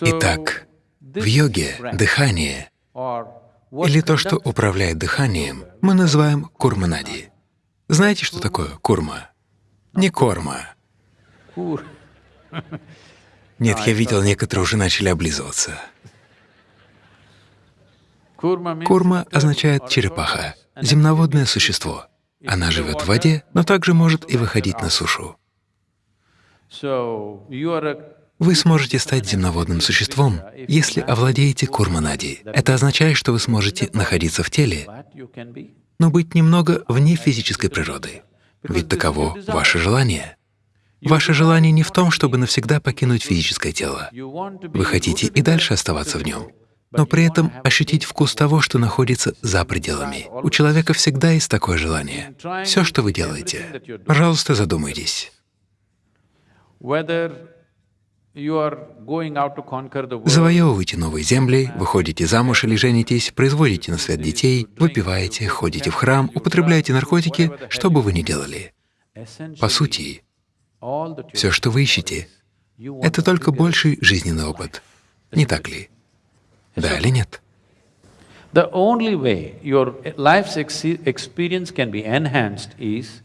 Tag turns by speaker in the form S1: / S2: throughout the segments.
S1: Итак, в йоге дыхание или то, что управляет дыханием, мы называем курманади. Знаете, что такое курма? Не корма. Нет, я видел, некоторые уже начали облизываться. Курма означает черепаха, земноводное существо. Она живет в воде, но также может и выходить на сушу. Вы сможете стать земноводным существом, если овладеете курманади. Это означает, что вы сможете находиться в теле, но быть немного вне физической природы. Ведь таково ваше желание. Ваше желание не в том, чтобы навсегда покинуть физическое тело. Вы хотите и дальше оставаться в нем, но при этом ощутить вкус того, что находится за пределами. У человека всегда есть такое желание. Все, что вы делаете, пожалуйста, задумайтесь. Завоевываете новые земли, выходите замуж или женитесь, производите на свет детей, выпиваете, ходите в храм, употребляете наркотики, что бы вы ни делали. По сути, все, что вы ищете, это только больший жизненный опыт. Не так ли? Да или нет?
S2: The only way your life's experience can be enhanced is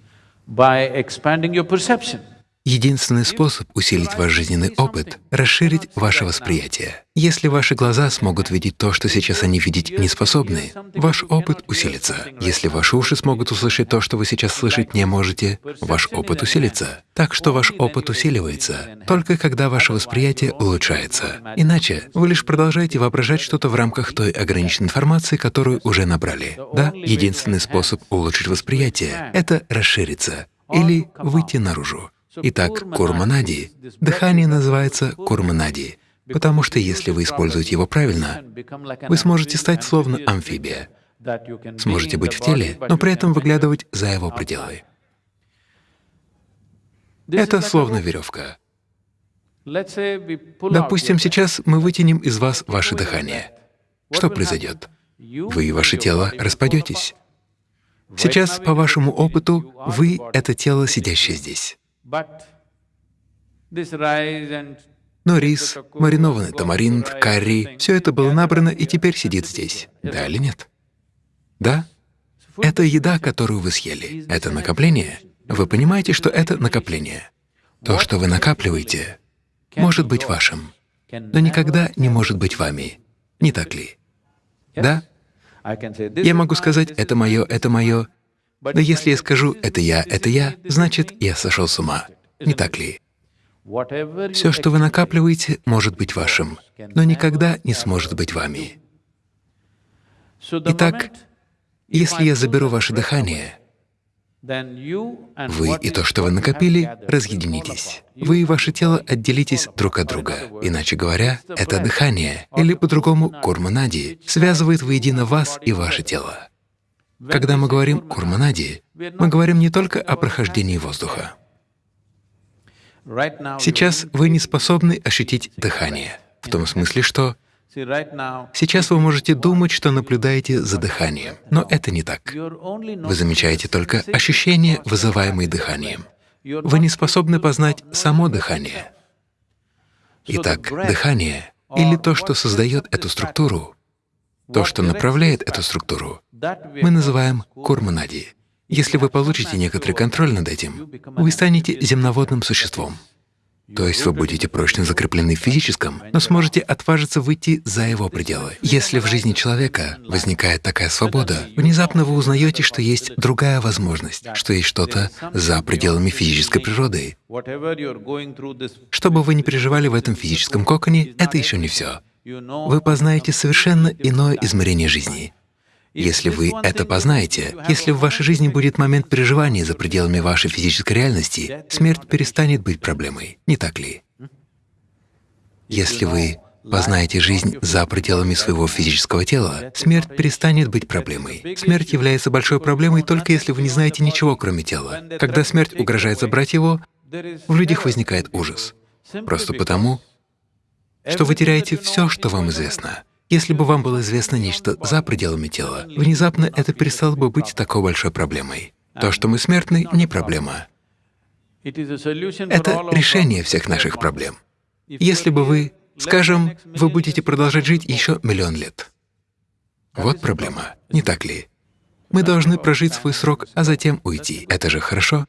S2: by expanding your perception.
S1: Единственный способ усилить ваш жизненный опыт — расширить ваше восприятие. Если ваши глаза смогут видеть то, что сейчас они видеть не способны, ваш опыт усилится. Если ваши уши смогут услышать то, что вы сейчас слышать не можете, ваш опыт усилится. Так что ваш опыт усиливается только когда ваше восприятие улучшается. Иначе вы лишь продолжаете воображать что-то в рамках той ограниченной информации, которую уже набрали. Да, единственный способ улучшить восприятие — это расшириться или выйти наружу. Итак, курманади, дыхание называется курманади, потому что если вы используете его правильно, вы сможете стать словно амфибия, сможете быть в теле, но при этом выглядывать за его пределы. Это словно веревка. Допустим, сейчас мы вытянем из вас ваше дыхание. Что произойдет? Вы и ваше тело распадетесь. Сейчас, по вашему опыту, вы — это тело, сидящее здесь. Но рис, маринованный тамаринт, карри — все это было набрано и теперь сидит здесь. Да или нет? Да? Это еда, которую вы съели. Это накопление. Вы понимаете, что это накопление. То, что вы накапливаете, может быть вашим, но никогда не может быть вами. Не так ли? Да? Я могу сказать «это мое, это мое», но если я скажу «это я, это я», значит, я сошел с ума. Не так ли? Все, что вы накапливаете, может быть вашим, но никогда не сможет быть вами. Итак, если я заберу ваше дыхание, вы и то, что вы накопили, разъединитесь. Вы и ваше тело отделитесь друг от друга. Иначе говоря, это дыхание, или по-другому курманади, связывает воедино вас и ваше тело. Когда мы говорим «курманади», мы говорим не только о прохождении воздуха. Сейчас вы не способны ощутить дыхание, в том смысле, что сейчас вы можете думать, что наблюдаете за дыханием, но это не так. Вы замечаете только ощущения, вызываемые дыханием. Вы не способны познать само дыхание. Итак, дыхание или то, что создает эту структуру, то, что направляет эту структуру, мы называем курманади. Если вы получите некоторый контроль над этим, вы станете земноводным существом. То есть вы будете прочно закреплены в физическом, но сможете отважиться выйти за его пределы. Если в жизни человека возникает такая свобода, внезапно вы узнаете, что есть другая возможность, что есть что-то за пределами физической природы. Что бы вы ни переживали в этом физическом коконе, это еще не все вы познаете совершенно иное измерение жизни. Если вы это познаете, если в вашей жизни будет момент переживания за пределами вашей физической реальности, смерть перестанет быть проблемой, не так ли? Если вы познаете жизнь за пределами своего физического тела, смерть перестанет быть проблемой. Смерть является большой проблемой только если вы не знаете ничего, кроме тела. Когда смерть угрожает забрать его, в людях возникает ужас. Просто потому, что вы теряете все, что вам известно. Если бы вам было известно нечто за пределами тела, внезапно это перестало бы быть такой большой проблемой. То, что мы смертны, не проблема. Это решение всех наших проблем. Если бы вы Скажем, вы будете продолжать жить еще миллион лет. Вот проблема, не так ли? Мы должны прожить свой срок, а затем уйти. Это же хорошо?